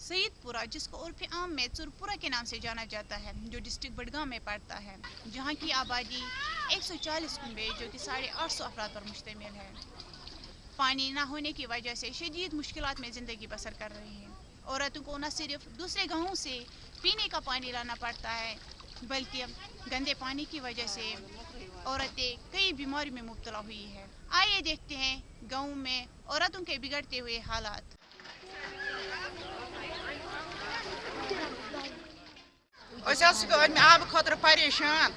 سیدپورہ، جس کو عرف عام میں چرپورہ کے نام سے جانا جاتا ہے، جو ڈسٹرکٹ بڈگام میں پڑتا ہے، جہاں کی آبادی ایک سو چالیس کنبے، جو کہ ساڑھے آٹھ سو افراد پر مشتمل ہے۔ پانی نہ ہونے کی وجہ سے شدید مشکلات میں زندگی بسر کر رہی ہیں۔ عورتوں کو نہ صرف دوسرے گاؤں سے پینے کا پانی لانا پڑتا ہے، بلکہ گندے پانی کی وجہ سے عورتیں کئی بیماریوں میں مبتلا ہوئی ہے آئیے دیکھتے ہیں گاؤں میں عورتوں کے بگڑتے ہوئے حالات۔ أسۍ حظ چھِ أمۍ آبہٕ خٲطرٕ پریشان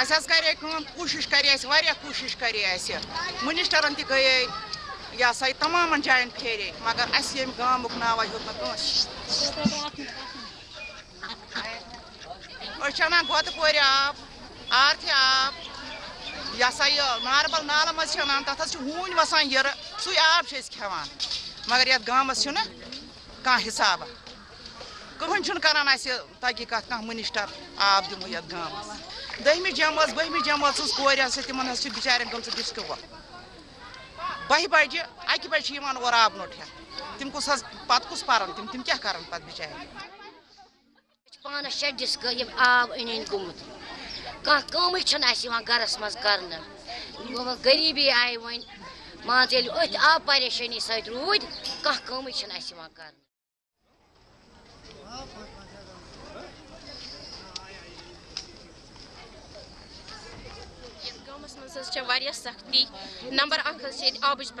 اَسہِ حظ کرے کٲم کوٗشِش کرے اَسہِ واریاہ کوٗشِش کرے اَسہِ مِنِسٹرن تہِ گٔیے یہِ ہسا یہِ تمامن جاین پھیرے مگر اَسہِ ییٚمہِ گامُک ناوا ہیوٚت نہٕ کٲنٛسہِ أسۍ چھِ اَنان گۄتہٕ کورِ آب آرتھِ آب یہِ ہسا یہِ ناربل نالہٕ منٛز چھِ اَنان تَتھ حظ چھِ ہوٗنۍ وسان یِرٕ سُے آب چھِ أسۍ کھٮ۪وان مگر یَتھ گامَس چھُنہٕ کانٛہہ حِسابہ کٕہٕنۍ چھُنہٕ کران اَسہِ تحقیٖقات کانٛہہ مِنِسٹر آب دِمو یَتھ گامَس دٔہمہِ جمٲژ بٔہمہِ جمٲژ ہٕنٛز کورِ ہسا تِمن حظ چھِ بِچارٮ۪ن گٔمژٕ ڈِسٹِکو بَہہِ بَجہِ اَکہِ بَجہِ چھِ یِوان اورٕ آب نوٚٹ ہٮ۪تھ تِم کُس حظ پَتہٕ کُس پَرن تِم تِم کیٛاہ کَرن پَتہٕ بِچارِ پانَس شےٚ ڈِسکہٕ یِم آب أنۍ أنۍ گوٚمُت کانٛہہ کٲمٕے چھَنہٕ اَسہِ یِوان گَرَس منٛز کَرنہٕ غریٖبی آیہِ وۄنۍ مان ژٕ ییٚلہِ أتھۍ آب پریشٲنی سۭتۍ روٗدۍ کانٛہہ کٲمٕے چھَنہٕ اَسہِ یِوان کَرنہٕ گامَس منٛز واریاہ سختی نمبر اکھ حظ چھِ ییٚتہِ آبٕچ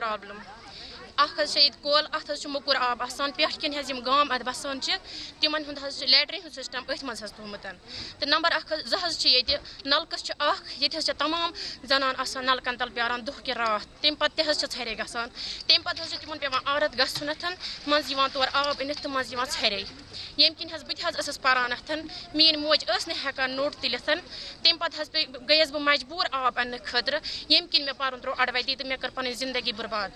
اکھ حظ چھِ ییٚتہِ کۄل اَتھ حظ چھُ موٚکُر آب آسان، پٮ۪ٹھ کِنۍ حظ یِم گام اَتھ بَسان چھِ، تِمن ہُنٛد حظ چھُ لیٹریٖن ہُنٛد سِسٹم أتھۍ منٛز حظ تھوٚومُت۔ تہٕ نمبر اکھ حظ، زٕ حظ چھِ ییٚتہِ، نَلکہٕ چھِ اکھ، ییٚتہِ حظ چھِ تمام زَنان آسان نَلکن تل پیاران دۄہ کہِ راتھ۔ تَمہِ پَتہٕ تہِ حظ چھِ ژھرے گژھان۔ تَمہِ پَتہٕ حظ چھِ تِمن پیوان عادت گژھُنتھ، منٛزٕ یِوان تورٕ آب أنِتھ تہٕ منٛزٕ یِوان ژھرے ییٚمہِ کِنۍ حظ بہٕ تہِ حظ ٲسٕس پَران میٲنۍ موج ٲس نہٕ ہٮ۪کان نوٚٹ تُلِتھ تَمہِ پَتہٕ حظ پیٚیہِ گٔیَس بہٕ مجبوٗر آب اَننہٕ خٲطرٕ۔ ییٚمہِ کِنۍ مےٚ پَرُن تروو اَڑوَتی تہٕ مےٚ کٔر پَنٕنۍ زندگی بُرباد۔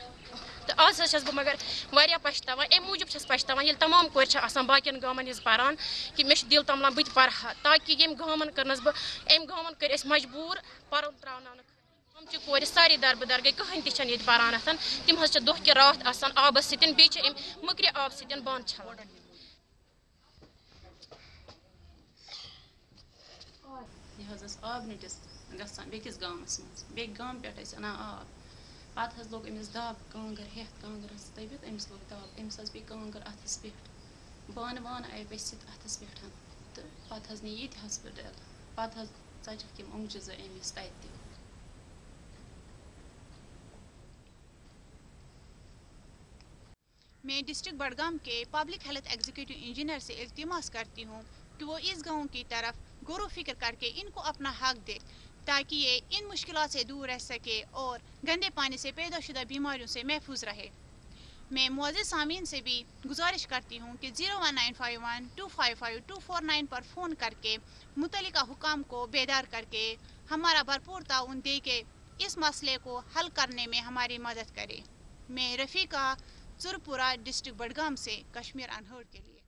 تہٕ آز حظ چھَس بہٕ مگر واریاہ پَشتاوان، اَمہِ موٗجوٗب چھَس پَشتاوان، ییٚلہِ تمام کورِ چھِ آسان باقین گامَن ہِنٛز پَران کہِ مےٚ چھُ دِل تَملان بہٕ تہِ پَرٕ ہا، تاکہِ ییٚمہِ گامَن کٔرنَس بہٕ أمۍ گامَن کٔرۍ أسۍ مجبوٗر پَرُن تراوناونہٕ تِم چھِ کورِ سارے دربٕدر گٔے، کٕہٕنۍ تہِ چھَنہٕ ییٚتہِ پَران تِم حظ چھِ دۄہ کہِ راتھ آسان آبَس سۭتۍ، بیٚیہِ چھِ اَمہِ مٔکرِ آبہٕ سۭتۍ بانہٕ چھَلان۔ یہِ حظ ٲس آبنٕٹِس گژھان بیٚکِس گامَس منٛز بیٚکہِ گامہٕ پٮ۪ٹھ ٲسۍ اَنان آب۔ پَتہٕ حظ لوٚگ أمِس دَب کانٛگٕر ہٮ۪تھ کانٛگٕر ٲس دٔبِتھ، أمِس لوٚگ دَب، أمِس حظ پیٚیہِ کانٛگٕر اَتھَس پٮ۪ٹھ۔ بانہٕ وانہٕ آیہِ ؤسِتھ اَتھَس پٮ۪ٹھ۔ تہٕ پَتہٕ حظ نی ییٚتہِ ہاسپِٹَل۔ پَتہٕ حظ ژَجَکھ یِم اوٚنٛگجہِ زٕ أمِس تَتہِ تہِ۔ میں ڈسٹرکٹ بڑگام کے پبلک ہیلتھ ایگزیکٹو انجینئر سے التماس کرتی ہوں کہ وہ اس گاؤں کی طرف غور و فکر کر کے ان کو اپنا حق دے۔ تاکہ یہ ان مشکلات سے دور رہ سکے اور گندے پانی سے پیدا شدہ بیماریوں سے محفوظ رہے۔ میں معزز سامعین سے بھی گزارش کرتی ہوں کہ zero one nine five one two five five two four nine پر فون کر کے متعلقہ حکام کو بیدار کر کے ہمارا بھرپور تعاون دے کے اس مسئلے کو حل کرنے میں ہماری مدد کرے۔ میں رفیقہ چرپورہ ڈسٹرکٹ بڈگام سے کشمیر انہرڈ کے لیے۔